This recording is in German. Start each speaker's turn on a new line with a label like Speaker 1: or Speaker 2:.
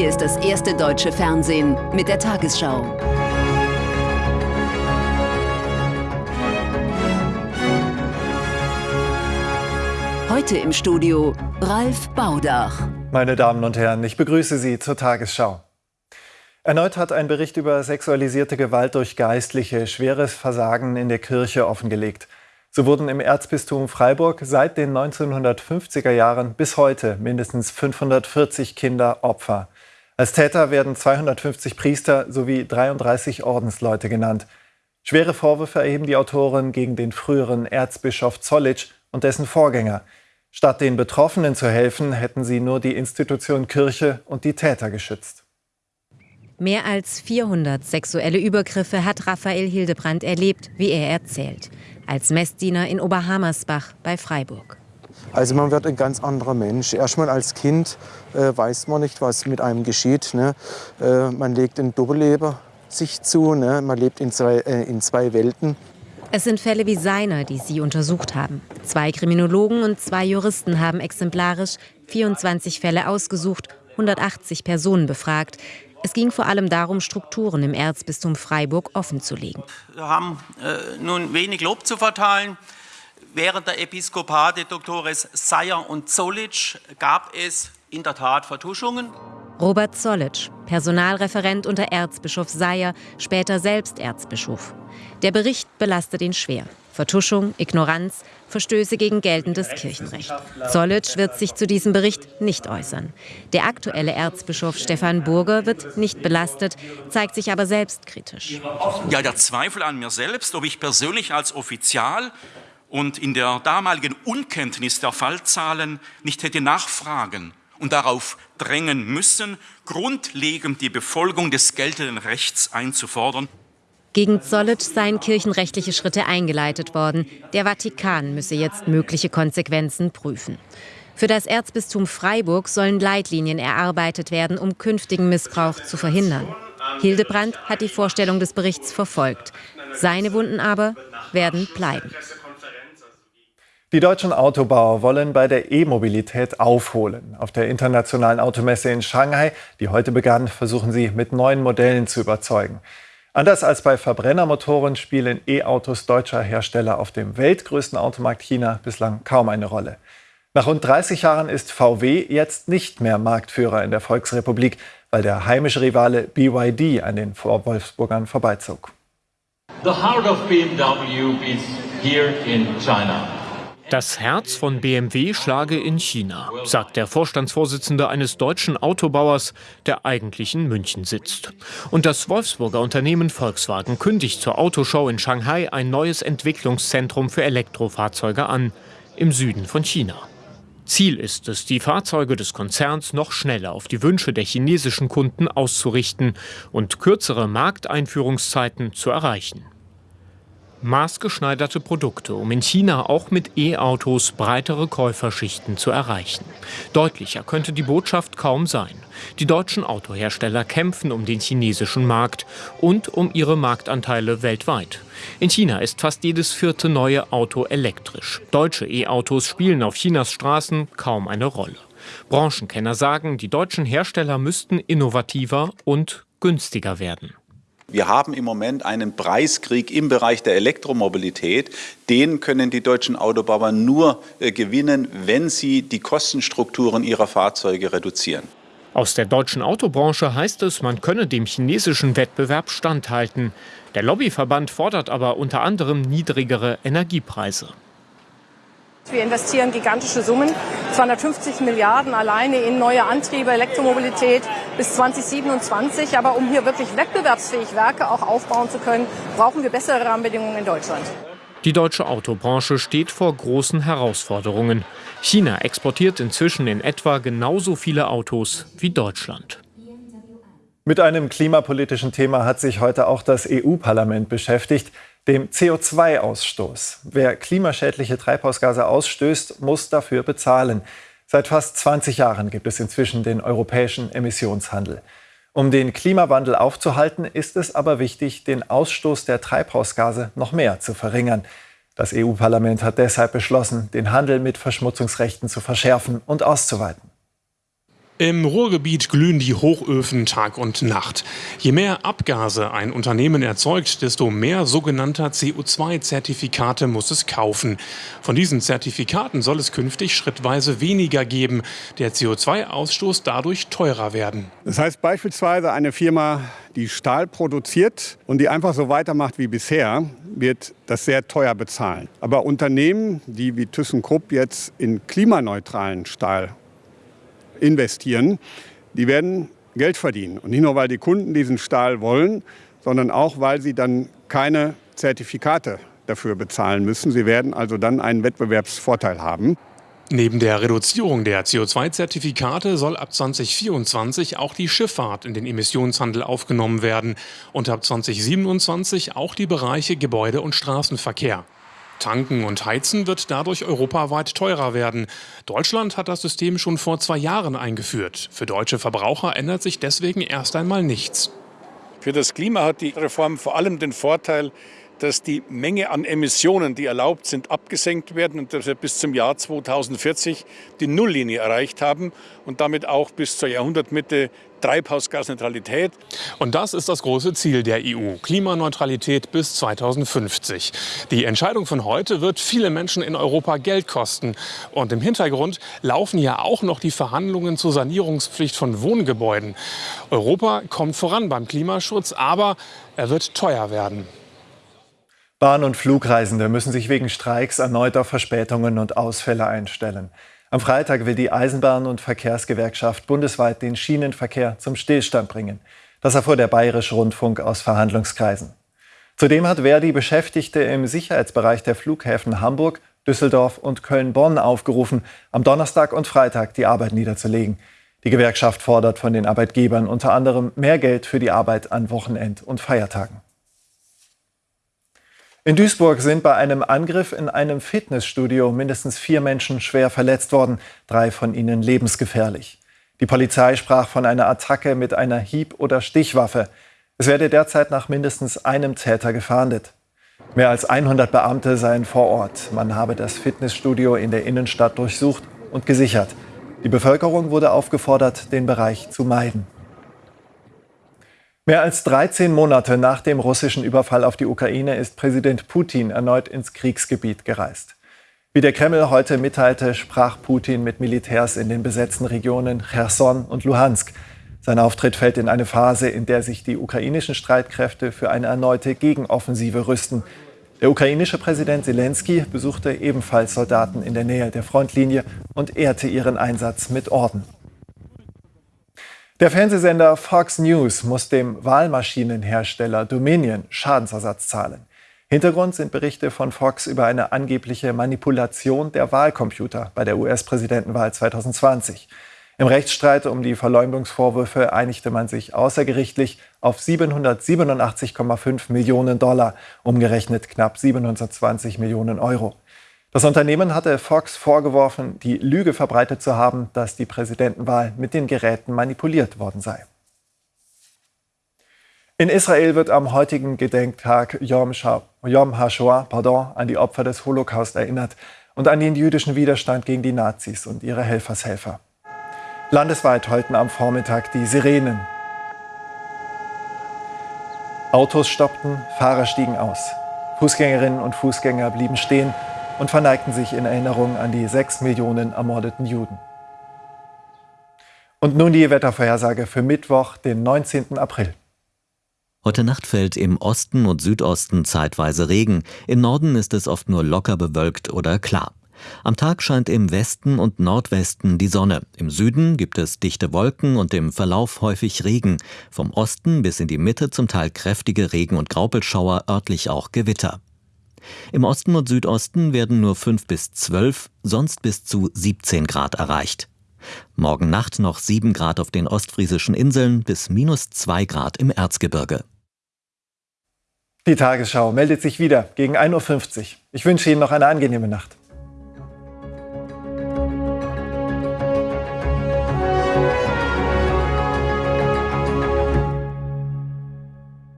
Speaker 1: Hier ist das erste deutsche Fernsehen mit der Tagesschau. Heute im Studio Ralf Baudach.
Speaker 2: Meine Damen und Herren, ich begrüße Sie zur Tagesschau. Erneut hat ein Bericht über sexualisierte Gewalt durch Geistliche schweres Versagen in der Kirche offengelegt. So wurden im Erzbistum Freiburg seit den 1950er Jahren bis heute mindestens 540 Kinder Opfer. Als Täter werden 250 Priester sowie 33 Ordensleute genannt. Schwere Vorwürfe erheben die Autoren gegen den früheren Erzbischof Zollitsch und dessen Vorgänger. Statt den Betroffenen zu helfen, hätten sie nur die Institution Kirche und die Täter geschützt.
Speaker 3: Mehr als 400 sexuelle Übergriffe hat Raphael Hildebrand erlebt, wie er erzählt, als Messdiener in Oberhammersbach bei Freiburg.
Speaker 4: Also man wird ein ganz anderer Mensch. Erstmal als Kind äh, weiß man nicht, was mit einem geschieht. Ne? Äh, man legt ein Doppelleben sich zu, ne? man lebt in zwei, äh, in zwei Welten.
Speaker 3: Es sind Fälle wie seiner, die Sie untersucht haben. Zwei Kriminologen und zwei Juristen haben exemplarisch 24 Fälle ausgesucht, 180 Personen befragt. Es ging vor allem darum, Strukturen im Erzbistum Freiburg offenzulegen.
Speaker 5: Wir haben äh, nun wenig Lob zu verteilen. Während der Episkopate Doktores Seyer und Zollitsch gab es in der Tat Vertuschungen.
Speaker 3: Robert Zollitsch, Personalreferent unter Erzbischof Seyer, später selbst Erzbischof. Der Bericht belastet ihn schwer. Vertuschung, Ignoranz, Verstöße gegen geltendes Kirchenrecht. Zollitsch wird sich zu diesem Bericht nicht äußern. Der aktuelle Erzbischof Stefan Burger wird nicht belastet, zeigt sich aber selbstkritisch.
Speaker 6: Ja, der Zweifel an mir selbst, ob ich persönlich als Offizial und in der damaligen Unkenntnis der Fallzahlen nicht hätte nachfragen und darauf drängen müssen, grundlegend die Befolgung des geltenden Rechts einzufordern.
Speaker 3: Gegen Zollitsch seien kirchenrechtliche Schritte eingeleitet worden. Der Vatikan müsse jetzt mögliche Konsequenzen prüfen. Für das Erzbistum Freiburg sollen Leitlinien erarbeitet werden, um künftigen Missbrauch zu verhindern. Hildebrand hat die Vorstellung des Berichts verfolgt. Seine Wunden aber werden bleiben.
Speaker 2: Die deutschen Autobauer wollen bei der E-Mobilität aufholen. Auf der internationalen Automesse in Shanghai, die heute begann, versuchen sie mit neuen Modellen zu überzeugen. Anders als bei Verbrennermotoren spielen E-Autos deutscher Hersteller auf dem weltgrößten Automarkt China bislang kaum eine Rolle. Nach rund 30 Jahren ist VW jetzt nicht mehr Marktführer in der Volksrepublik, weil der heimische Rivale BYD an den Wolfsburgern vorbeizog.
Speaker 7: The heart of BMW is here in China.
Speaker 8: Das Herz von BMW schlage in China, sagt der Vorstandsvorsitzende eines deutschen Autobauers, der eigentlich in München sitzt. Und das Wolfsburger Unternehmen Volkswagen kündigt zur Autoshow in Shanghai ein neues Entwicklungszentrum für Elektrofahrzeuge an, im Süden von China. Ziel ist es, die Fahrzeuge des Konzerns noch schneller auf die Wünsche der chinesischen Kunden auszurichten und kürzere Markteinführungszeiten zu erreichen maßgeschneiderte Produkte, um in China auch mit E-Autos breitere Käuferschichten zu erreichen. Deutlicher könnte die Botschaft kaum sein. Die deutschen Autohersteller kämpfen um den chinesischen Markt und um ihre Marktanteile weltweit. In China ist fast jedes vierte neue Auto elektrisch. Deutsche E-Autos spielen auf Chinas Straßen kaum eine Rolle. Branchenkenner sagen, die deutschen Hersteller müssten innovativer und günstiger werden.
Speaker 9: Wir haben im Moment einen Preiskrieg im Bereich der Elektromobilität. Den können die deutschen Autobauer nur äh, gewinnen, wenn sie die Kostenstrukturen ihrer Fahrzeuge reduzieren.
Speaker 8: Aus der deutschen Autobranche heißt es, man könne dem chinesischen Wettbewerb standhalten. Der Lobbyverband fordert aber unter anderem niedrigere Energiepreise.
Speaker 10: Wir investieren gigantische Summen, 250 Milliarden alleine in neue Antriebe, Elektromobilität bis 2027. Aber um hier wirklich wettbewerbsfähig Werke auch aufbauen zu können, brauchen wir bessere Rahmenbedingungen in Deutschland.
Speaker 8: Die deutsche Autobranche steht vor großen Herausforderungen. China exportiert inzwischen in etwa genauso viele Autos wie Deutschland.
Speaker 2: Mit einem klimapolitischen Thema hat sich heute auch das EU-Parlament beschäftigt dem CO2-Ausstoß. Wer klimaschädliche Treibhausgase ausstößt, muss dafür bezahlen. Seit fast 20 Jahren gibt es inzwischen den europäischen Emissionshandel. Um den Klimawandel aufzuhalten, ist es aber wichtig, den Ausstoß der Treibhausgase noch mehr zu verringern. Das EU-Parlament hat deshalb beschlossen, den Handel mit Verschmutzungsrechten zu verschärfen und auszuweiten.
Speaker 11: Im Ruhrgebiet glühen die Hochöfen Tag und Nacht. Je mehr Abgase ein Unternehmen erzeugt, desto mehr sogenannter CO2-Zertifikate muss es kaufen. Von diesen Zertifikaten soll es künftig schrittweise weniger geben. Der CO2-Ausstoß dadurch teurer werden.
Speaker 12: Das heißt beispielsweise eine Firma, die Stahl produziert und die einfach so weitermacht wie bisher, wird das sehr teuer bezahlen. Aber Unternehmen, die wie ThyssenKrupp jetzt in klimaneutralen Stahl investieren, die werden Geld verdienen. Und nicht nur, weil die Kunden diesen Stahl wollen, sondern auch, weil sie dann keine Zertifikate dafür bezahlen müssen. Sie werden also dann einen Wettbewerbsvorteil haben.
Speaker 11: Neben der Reduzierung der CO2-Zertifikate soll ab 2024 auch die Schifffahrt in den Emissionshandel aufgenommen werden und ab 2027 auch die Bereiche Gebäude- und Straßenverkehr. Tanken und Heizen wird dadurch europaweit teurer werden. Deutschland hat das System schon vor zwei Jahren eingeführt. Für deutsche Verbraucher ändert sich deswegen erst einmal nichts.
Speaker 13: Für das Klima hat die Reform vor allem den Vorteil, dass die Menge an Emissionen, die erlaubt sind, abgesenkt werden und dass wir bis zum Jahr 2040 die Nulllinie erreicht haben und damit auch bis zur Jahrhundertmitte Treibhausgasneutralität.
Speaker 11: Und das ist das große Ziel der EU, Klimaneutralität bis 2050. Die Entscheidung von heute wird viele Menschen in Europa Geld kosten. Und im Hintergrund laufen ja auch noch die Verhandlungen zur Sanierungspflicht von Wohngebäuden. Europa kommt voran beim Klimaschutz, aber er wird teuer werden.
Speaker 2: Bahn- und Flugreisende müssen sich wegen Streiks erneut auf Verspätungen und Ausfälle einstellen. Am Freitag will die Eisenbahn- und Verkehrsgewerkschaft bundesweit den Schienenverkehr zum Stillstand bringen. Das erfuhr der Bayerische Rundfunk aus Verhandlungskreisen. Zudem hat Verdi Beschäftigte im Sicherheitsbereich der Flughäfen Hamburg, Düsseldorf und Köln-Bonn aufgerufen, am Donnerstag und Freitag die Arbeit niederzulegen. Die Gewerkschaft fordert von den Arbeitgebern unter anderem mehr Geld für die Arbeit an Wochenend- und Feiertagen. In Duisburg sind bei einem Angriff in einem Fitnessstudio mindestens vier Menschen schwer verletzt worden, drei von ihnen lebensgefährlich. Die Polizei sprach von einer Attacke mit einer Hieb- oder Stichwaffe. Es werde derzeit nach mindestens einem Täter gefahndet. Mehr als 100 Beamte seien vor Ort. Man habe das Fitnessstudio in der Innenstadt durchsucht und gesichert. Die Bevölkerung wurde aufgefordert, den Bereich zu meiden. Mehr als 13 Monate nach dem russischen Überfall auf die Ukraine ist Präsident Putin erneut ins Kriegsgebiet gereist. Wie der Kreml heute mitteilte, sprach Putin mit Militärs in den besetzten Regionen Cherson und Luhansk. Sein Auftritt fällt in eine Phase, in der sich die ukrainischen Streitkräfte für eine erneute Gegenoffensive rüsten. Der ukrainische Präsident Zelensky besuchte ebenfalls Soldaten in der Nähe der Frontlinie und ehrte ihren Einsatz mit Orden. Der Fernsehsender Fox News muss dem Wahlmaschinenhersteller Dominion Schadensersatz zahlen. Hintergrund sind Berichte von Fox über eine angebliche Manipulation der Wahlcomputer bei der US-Präsidentenwahl 2020. Im Rechtsstreit um die Verleumdungsvorwürfe einigte man sich außergerichtlich auf 787,5 Millionen Dollar, umgerechnet knapp 720 Millionen Euro. Das Unternehmen hatte Fox vorgeworfen, die Lüge verbreitet zu haben, dass die Präsidentenwahl mit den Geräten manipuliert worden sei. In Israel wird am heutigen Gedenktag Yom, Yom HaShoah pardon, an die Opfer des Holocaust erinnert und an den jüdischen Widerstand gegen die Nazis und ihre Helfershelfer. Landesweit heulten am Vormittag die Sirenen. Autos stoppten, Fahrer stiegen aus. Fußgängerinnen und Fußgänger blieben stehen und verneigten sich in Erinnerung an die sechs Millionen ermordeten Juden. Und nun die Wettervorhersage für Mittwoch, den 19. April.
Speaker 14: Heute Nacht fällt im Osten und Südosten zeitweise Regen. Im Norden ist es oft nur locker bewölkt oder klar. Am Tag scheint im Westen und Nordwesten die Sonne. Im Süden gibt es dichte Wolken und im Verlauf häufig Regen. Vom Osten bis in die Mitte zum Teil kräftige Regen- und Graupelschauer, örtlich auch Gewitter. Im Osten und Südosten werden nur 5 bis 12, sonst bis zu 17 Grad erreicht. Morgen Nacht noch 7 Grad auf den ostfriesischen Inseln bis minus 2 Grad im Erzgebirge.
Speaker 2: Die Tagesschau meldet sich wieder gegen 1.50 Uhr. Ich wünsche Ihnen noch eine angenehme Nacht.